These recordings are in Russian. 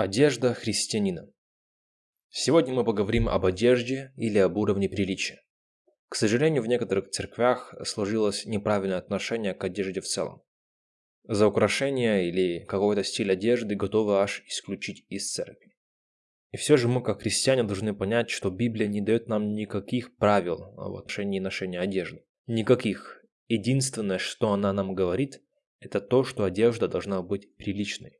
Одежда христианина. Сегодня мы поговорим об одежде или об уровне приличия. К сожалению, в некоторых церквях сложилось неправильное отношение к одежде в целом. За украшение или какой-то стиль одежды готовы аж исключить из церкви. И все же мы, как христиане, должны понять, что Библия не дает нам никаких правил в отношении ношения одежды. Никаких. Единственное, что она нам говорит, это то, что одежда должна быть приличной.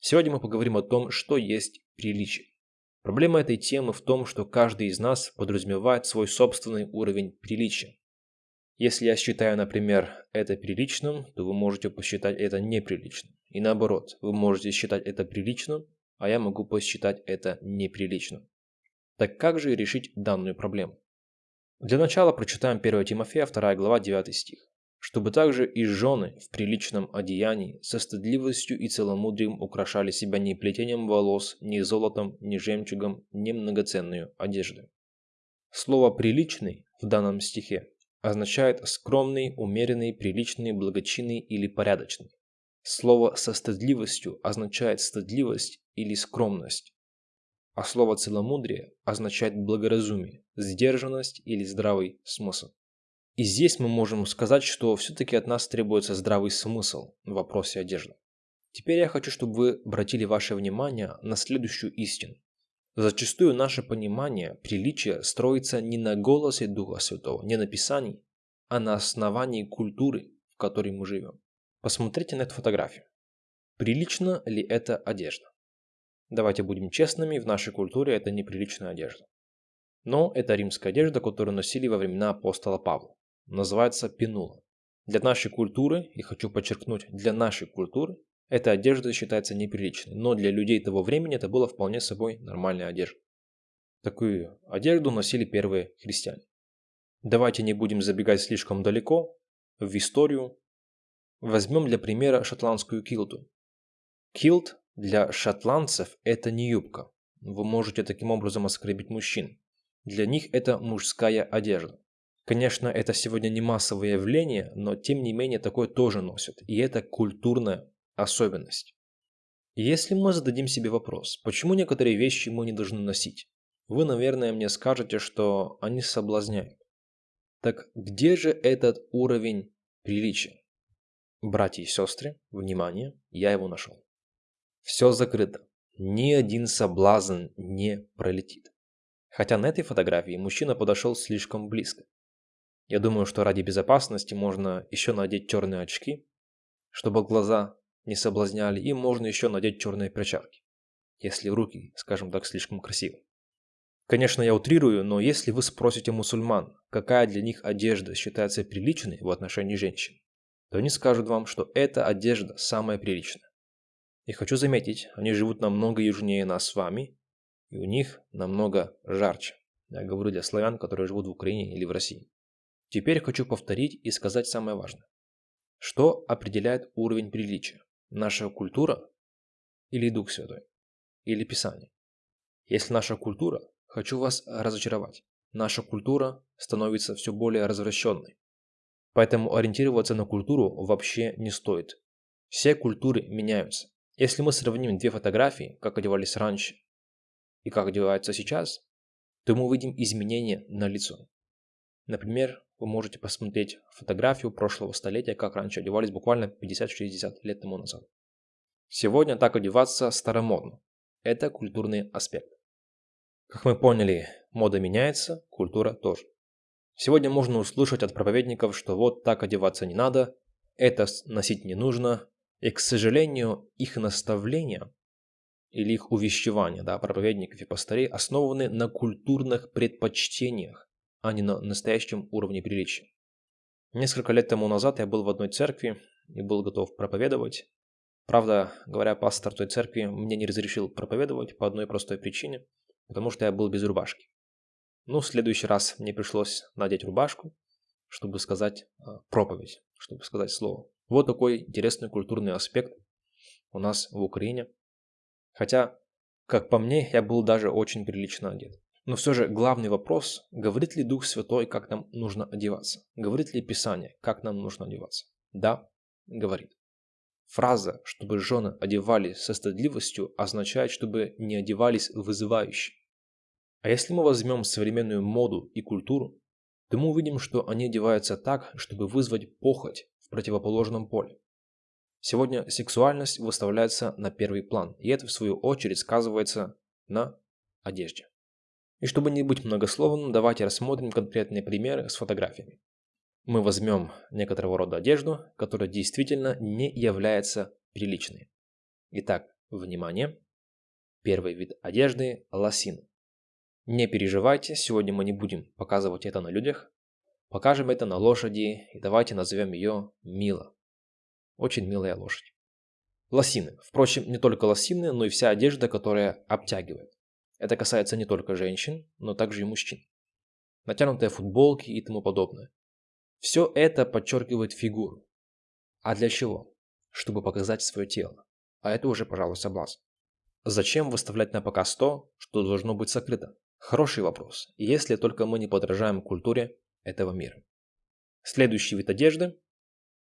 Сегодня мы поговорим о том, что есть приличие. Проблема этой темы в том, что каждый из нас подразумевает свой собственный уровень приличия. Если я считаю, например, это приличным, то вы можете посчитать это неприличным. И наоборот, вы можете считать это приличным, а я могу посчитать это неприличным. Так как же решить данную проблему? Для начала прочитаем 1 Тимофея, 2 глава, 9 стих чтобы также и жены в приличном одеянии со стыдливостью и целомудрием украшали себя не плетением волос, ни золотом, ни жемчугом, ни многоценную одеждой. Слово «приличный» в данном стихе означает скромный, умеренный, приличный, благочинный или порядочный. Слово «со стыдливостью» означает стыдливость или скромность, а слово «целомудрие» означает благоразумие, сдержанность или здравый смысл. И здесь мы можем сказать, что все-таки от нас требуется здравый смысл в вопросе одежды. Теперь я хочу, чтобы вы обратили ваше внимание на следующую истину. Зачастую наше понимание приличия строится не на голосе Духа Святого, не на Писании, а на основании культуры, в которой мы живем. Посмотрите на эту фотографию. Прилично ли это одежда? Давайте будем честными, в нашей культуре это неприличная одежда. Но это римская одежда, которую носили во времена апостола Павла называется пинула. Для нашей культуры, и хочу подчеркнуть, для нашей культуры, эта одежда считается неприличной, но для людей того времени это было вполне собой нормальная одежда. Такую одежду носили первые христиане. Давайте не будем забегать слишком далеко, в историю. Возьмем для примера шотландскую килту. Килт для шотландцев это не юбка. Вы можете таким образом оскорбить мужчин. Для них это мужская одежда. Конечно, это сегодня не массовое явление, но тем не менее такое тоже носят. И это культурная особенность. Если мы зададим себе вопрос, почему некоторые вещи мы не должны носить, вы, наверное, мне скажете, что они соблазняют. Так где же этот уровень приличия? Братья и сестры, внимание, я его нашел. Все закрыто. Ни один соблазн не пролетит. Хотя на этой фотографии мужчина подошел слишком близко. Я думаю, что ради безопасности можно еще надеть черные очки, чтобы глаза не соблазняли, и можно еще надеть черные перчатки, если руки, скажем так, слишком красивы. Конечно, я утрирую, но если вы спросите мусульман, какая для них одежда считается приличной в отношении женщин, то они скажут вам, что эта одежда самая приличная. И хочу заметить, они живут намного южнее нас с вами, и у них намного жарче. Я говорю для славян, которые живут в Украине или в России. Теперь хочу повторить и сказать самое важное. Что определяет уровень приличия? Наша культура или Дух Святой? Или Писание? Если наша культура, хочу вас разочаровать. Наша культура становится все более развращенной. Поэтому ориентироваться на культуру вообще не стоит. Все культуры меняются. Если мы сравним две фотографии, как одевались раньше и как одеваются сейчас, то мы увидим изменения на лицо. Например, вы можете посмотреть фотографию прошлого столетия, как раньше одевались буквально 50-60 лет тому назад. Сегодня так одеваться старомодно. Это культурный аспект. Как мы поняли, мода меняется, культура тоже. Сегодня можно услышать от проповедников, что вот так одеваться не надо, это носить не нужно, и, к сожалению, их наставления или их увещевания, да, проповедников и пастырей основаны на культурных предпочтениях, а не на настоящем уровне приличия. Несколько лет тому назад я был в одной церкви и был готов проповедовать. Правда, говоря, пастор той церкви мне не разрешил проповедовать по одной простой причине, потому что я был без рубашки. Ну, в следующий раз мне пришлось надеть рубашку, чтобы сказать э, проповедь, чтобы сказать слово. Вот такой интересный культурный аспект у нас в Украине. Хотя, как по мне, я был даже очень прилично одет. Но все же главный вопрос, говорит ли Дух Святой, как нам нужно одеваться? Говорит ли Писание, как нам нужно одеваться? Да, говорит. Фраза «чтобы жены одевались со стыдливостью» означает, чтобы не одевались вызывающе. А если мы возьмем современную моду и культуру, то мы увидим, что они одеваются так, чтобы вызвать похоть в противоположном поле. Сегодня сексуальность выставляется на первый план, и это в свою очередь сказывается на одежде. И чтобы не быть многословным, давайте рассмотрим конкретные примеры с фотографиями. Мы возьмем некоторого рода одежду, которая действительно не является приличной. Итак, внимание. Первый вид одежды – лосины. Не переживайте, сегодня мы не будем показывать это на людях. Покажем это на лошади и давайте назовем ее Мила. Очень милая лошадь. Лосины. Впрочем, не только лосины, но и вся одежда, которая обтягивает. Это касается не только женщин, но также и мужчин. Натянутые футболки и тому подобное. Все это подчеркивает фигуру. А для чего? Чтобы показать свое тело. А это уже, пожалуй, соблазн. Зачем выставлять на показ то, что должно быть сокрыто? Хороший вопрос, если только мы не подражаем культуре этого мира. Следующий вид одежды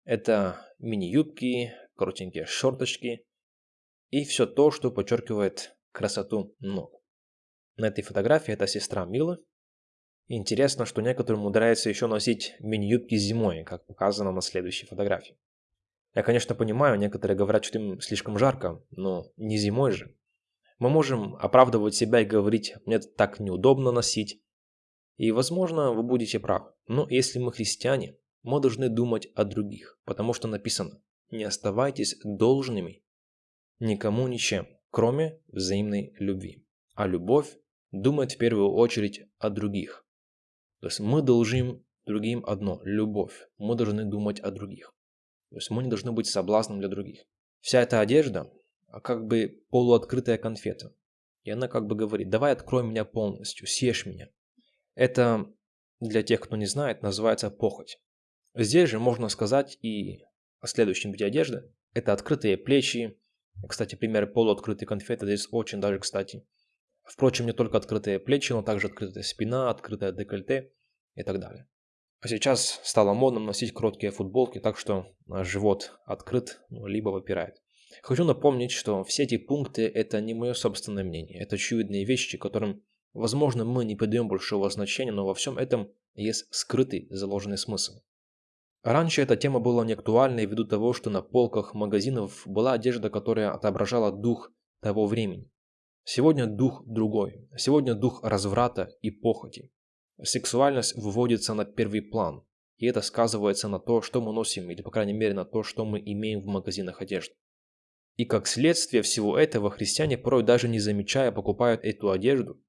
это мини-юбки, коротенькие шорточки и все то, что подчеркивает красоту ног. На этой фотографии это сестра Милы. Интересно, что некоторым умудряется еще носить мини-юбки зимой, как показано на следующей фотографии. Я, конечно, понимаю, некоторые говорят, что им слишком жарко, но не зимой же. Мы можем оправдывать себя и говорить, мне так неудобно носить. И, возможно, вы будете правы. Но если мы христиане, мы должны думать о других, потому что написано «Не оставайтесь должными никому ничем, кроме взаимной любви». А любовь думает в первую очередь о других. То есть мы должны другим одно – любовь. Мы должны думать о других. То есть мы не должны быть соблазном для других. Вся эта одежда а как бы полуоткрытая конфета. И она как бы говорит, давай открой меня полностью, съешь меня. Это для тех, кто не знает, называется похоть. Здесь же можно сказать и о следующем виде одежды. Это открытые плечи. Кстати, пример полуоткрытой конфеты здесь очень даже кстати. Впрочем, не только открытые плечи, но также открытая спина, открытое декольте и так далее. А сейчас стало модным носить короткие футболки, так что живот открыт, ну, либо выпирает. Хочу напомнить, что все эти пункты – это не мое собственное мнение, это очевидные вещи, которым, возможно, мы не придаем большого значения, но во всем этом есть скрытый заложенный смысл. Раньше эта тема была не актуальной ввиду того, что на полках магазинов была одежда, которая отображала дух того времени. Сегодня дух другой. Сегодня дух разврата и похоти. Сексуальность выводится на первый план, и это сказывается на то, что мы носим, или по крайней мере на то, что мы имеем в магазинах одежды. И как следствие всего этого христиане порой даже не замечая покупают эту одежду,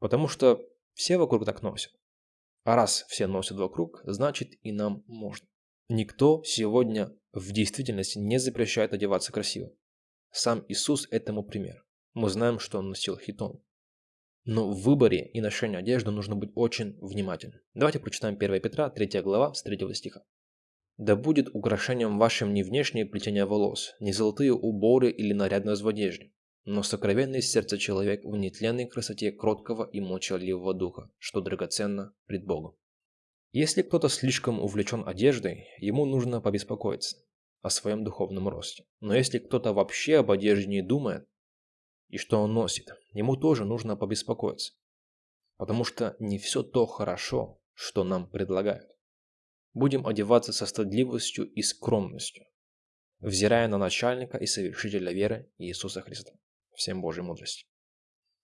потому что все вокруг так носят. А раз все носят вокруг, значит и нам можно. Никто сегодня в действительности не запрещает одеваться красиво. Сам Иисус этому пример. Мы знаем, что он носил хитон. Но в выборе и ношении одежды нужно быть очень внимательным. Давайте прочитаем 1 Петра, 3 глава, с 3 стиха. «Да будет украшением вашим не внешнее плетение волос, не золотые уборы или нарядность в одежде, но сокровенный сердце человек в нетленной красоте кроткого и молчаливого духа, что драгоценно пред Богом». Если кто-то слишком увлечен одеждой, ему нужно побеспокоиться о своем духовном росте. Но если кто-то вообще об одежде не думает, и что он носит, ему тоже нужно побеспокоиться. Потому что не все то хорошо, что нам предлагают. Будем одеваться со стыдливостью и скромностью, взирая на начальника и совершителя веры Иисуса Христа. Всем Божьей мудрости.